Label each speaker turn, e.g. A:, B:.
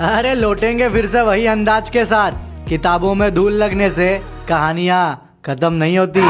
A: अरे लौटेंगे फिर से वही अंदाज के साथ। किताबों में धूल लगने से कहानियाँ खत्म नहीं होती।